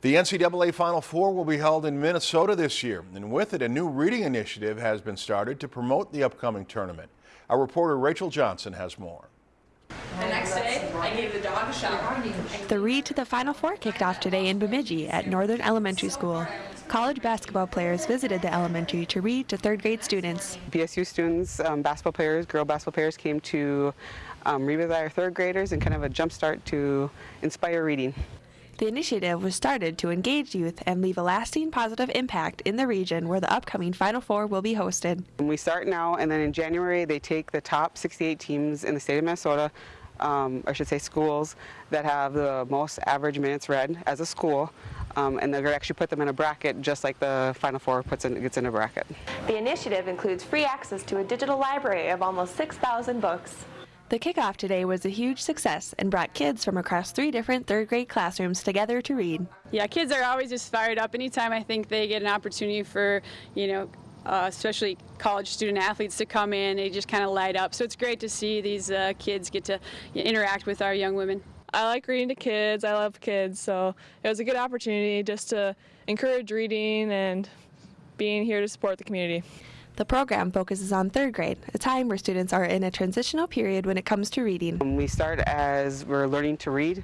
The NCAA Final Four will be held in Minnesota this year, and with it, a new reading initiative has been started to promote the upcoming tournament. Our reporter Rachel Johnson has more. The next day, I gave the dog a shower. The Read to the Final Four kicked off today in Bemidji at Northern Elementary School. College basketball players visited the elementary to read to third grade students. BSU students, um, basketball players, girl basketball players came to um, read with our third graders and kind of a jump start to inspire reading. The initiative was started to engage youth and leave a lasting positive impact in the region where the upcoming Final Four will be hosted. We start now, and then in January they take the top 68 teams in the state of Minnesota, um, I should say schools, that have the most average minutes read as a school, um, and they're actually put them in a bracket just like the Final Four puts in, gets in a bracket. The initiative includes free access to a digital library of almost 6,000 books. The kickoff today was a huge success and brought kids from across three different third grade classrooms together to read. Yeah, kids are always just fired up anytime I think they get an opportunity for, you know, uh, especially college student athletes to come in, they just kind of light up. So it's great to see these uh, kids get to you know, interact with our young women. I like reading to kids. I love kids, so it was a good opportunity just to encourage reading and being here to support the community. The program focuses on third grade, a time where students are in a transitional period when it comes to reading. We start as we're learning to read,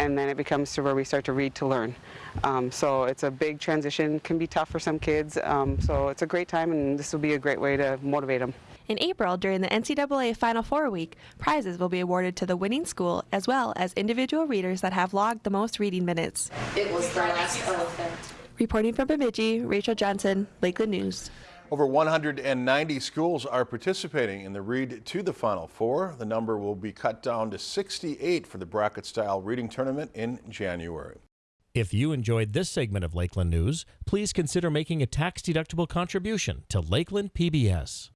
and then it becomes to where we start to read to learn. Um, so it's a big transition, can be tough for some kids, um, so it's a great time and this will be a great way to motivate them. In April, during the NCAA Final Four week, prizes will be awarded to the winning school as well as individual readers that have logged the most reading minutes. It was the last elephant. Reporting from Bemidji, Rachel Johnson, Lakeland News. Over 190 schools are participating in the Read to the Final Four. The number will be cut down to 68 for the bracket-style reading tournament in January. If you enjoyed this segment of Lakeland News, please consider making a tax-deductible contribution to Lakeland PBS.